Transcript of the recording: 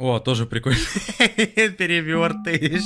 О, тоже прикольно. Перевертыш.